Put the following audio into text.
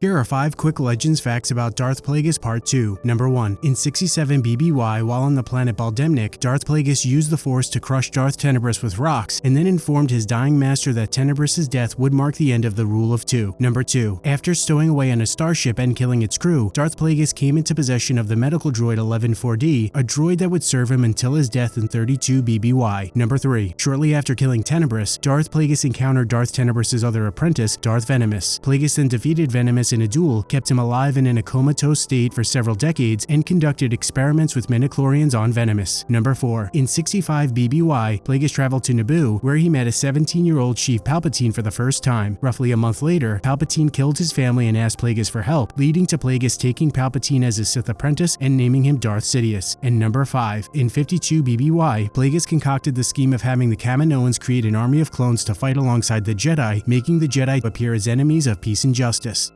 Here are 5 quick legends facts about Darth Plagueis Part 2. Number 1. In 67 BBY, while on the planet Bal'demnic, Darth Plagueis used the Force to crush Darth Tenebrous with rocks, and then informed his dying master that Tenebrous' death would mark the end of the Rule of Two. Number 2. After stowing away on a starship and killing its crew, Darth Plagueis came into possession of the medical droid 11-4D, a droid that would serve him until his death in 32 BBY. Number 3. Shortly after killing Tenebrous, Darth Plagueis encountered Darth Tenebrous' other apprentice, Darth Venamis. Plagueis then defeated Venamis in a duel, kept him alive and in a comatose state for several decades, and conducted experiments with midi-chlorians on Venamis. Number 4. In 65 BBY, Plagueis traveled to Naboo, where he met a 17-year-old Sheev Palpatine for the first time. Roughly a month later, Palpatine killed his family and asked Plagueis for help, leading to Plagueis taking Palpatine as his Sith apprentice and naming him Darth Sidious. And number 5. In 52 BBY, Plagueis concocted the scheme of having the Kaminoans create an army of clones to fight alongside the Jedi, making the Jedi appear as enemies of peace and justice.